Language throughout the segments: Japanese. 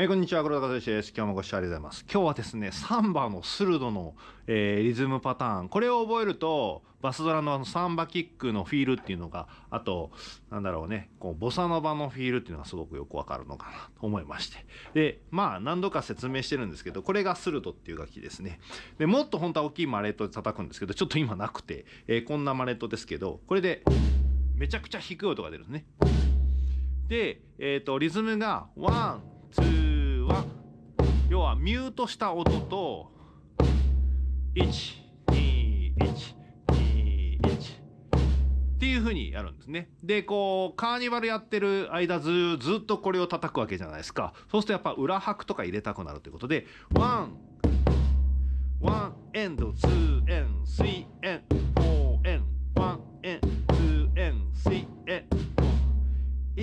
えー、こんにちは黒田和です。今日もご視聴ありがとうございます。今日はですねサンバのスルドの、えー、リズムパターン。これを覚えるとバスドラのあのサンバキックのフィールっていうのがあとなんだろうねこうボサノバのフィールっていうのがすごくよくわかるのかなと思いまして。でまあ何度か説明してるんですけどこれがスルドっていう楽器ですね。でもっと本当は大きいマレットで叩くんですけどちょっと今なくて、えー、こんなマレットですけどこれでめちゃくちゃ低い音が出るんですね。で、えーと、リズムが one two 要はミュートした音と1 2 1 2 1っていう風にやるんですね。でこうカーニバルやってる間ずずっとこれを叩くわけじゃないですか。そうするとやっぱ裏拍とか入れたくなるということで one one and two and three and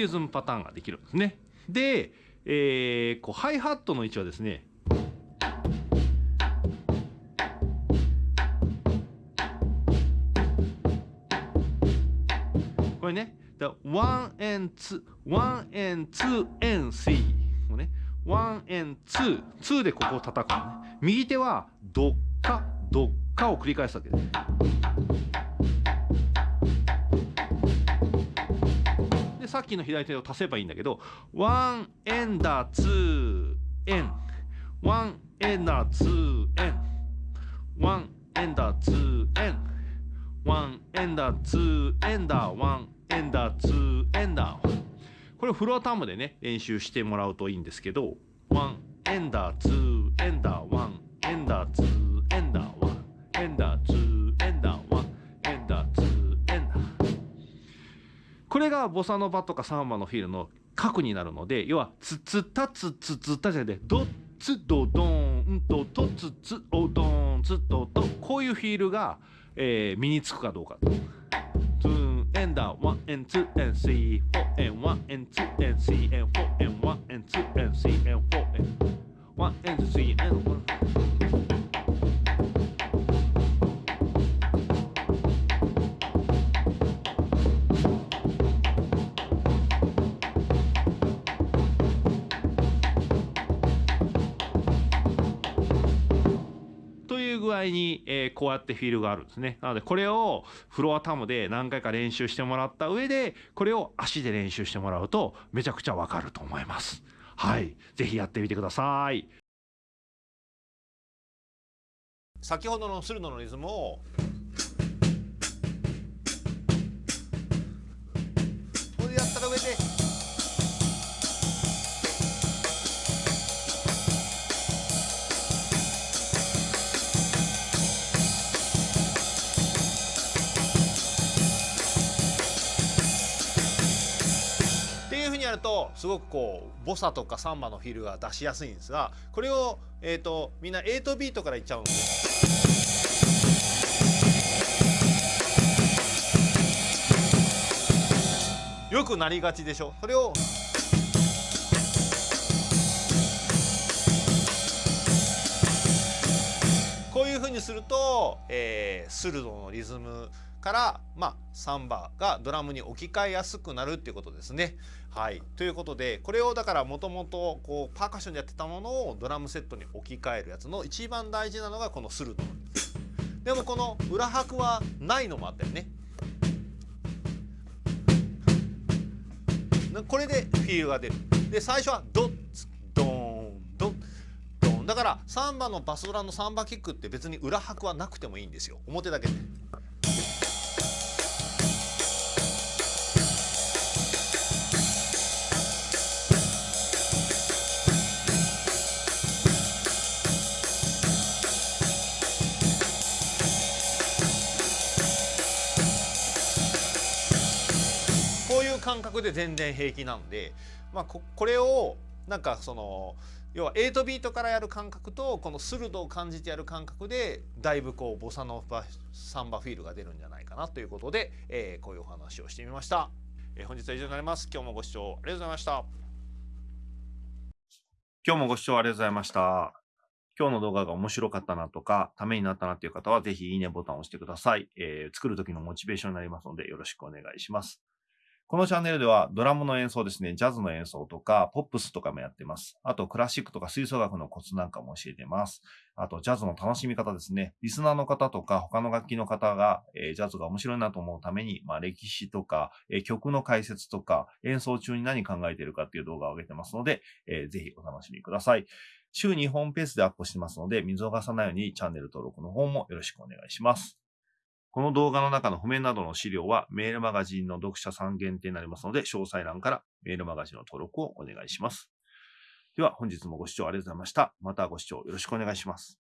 いうリズムパターンができるんですね。で、えー、こうハイハットの位置はですねこれね、1 and 2、1 and 2 and 3もね、1 and 2、2でここを叩くのね。右手はどっか、どっかを繰り返すわけです。さっきの左手を足せばいいんだけど one and a two and。one and a two and。one and a two and。one and a two and a one and a two and a。これフロアタムでね練習してもらうといいんですけど one and a two and a one and a two and a one and a twoこれがボサノバとかサンバのフィールの核になるので要はツツタツツツタじゃなくてドツドドンとトツツオドンツドドこういうフィールが、えー、身につくかどうか。 two and a one and two and three four and one and two and three and four and one and two and three and four and。one and two three and four具合に、えー、こうやってフィールがあるんですね。なのでこれをフロアタムで何回か練習してもらった上でこれを足で練習してもらうとめちゃくちゃわかると思います。はい。是非やってみてください。先ほどの駿河のリズムをこれやったら上でるとすごくこうボサとかサンバのフィルが出しやすいんですがこれを、えーと、みんな8ビートからいっちゃうんでよくなりがちでしょ？それをこういうふうにすると、えー、スルドのリズムから、まあ、サンバがドラムに置き換えやすくなるっていうことですね。はい、ということでこれをだからもともとパーカッションでやってたものをドラムセットに置き換えるやつの一番大事なのがこのスルドでもこの裏拍はないのもあったよね。これでフィールが出る。で最初はドッツドーンドッドンだからサンバのバスドラのサンバキックって別に裏拍はなくてもいいんですよ表だけで。感覚で全然平気なんで、まあ、ここれをなんかその要は8ビートからやる感覚とこの鋭を感じてやる感覚でだいぶこうボサノバサンバフィールが出るんじゃないかなということで、えー、こういうお話をしてみました、えー、本日は以上になります今日もご視聴ありがとうございました今日もご視聴ありがとうございました今日の動画が面白かったなとか、ためになったなっていう方は、ぜひいいねボタンを押してください。えー、作る時のモチベーションになりますので、よろしくお願いします。このチャンネルではドラムの演奏ですね、ジャズの演奏とか、ポップスとかもやってます。あと、クラシックとか吹奏楽のコツなんかも教えてます。あと、ジャズの楽しみ方ですね。リスナーの方とか、他の楽器の方が、えー、ジャズが面白いなと思うために、まあ、歴史とか、えー、曲の解説とか、演奏中に何考えているかっていう動画を上げてますので、えー、ぜひお楽しみください。週2本ペースでアップしてますので、見逃さないようにチャンネル登録の方もよろしくお願いします。この動画の中の譜面などの資料はメールマガジンの読者さん限定になりますので、詳細欄からメールマガジンの登録をお願いします。では本日もご視聴ありがとうございました。またご視聴よろしくお願いします。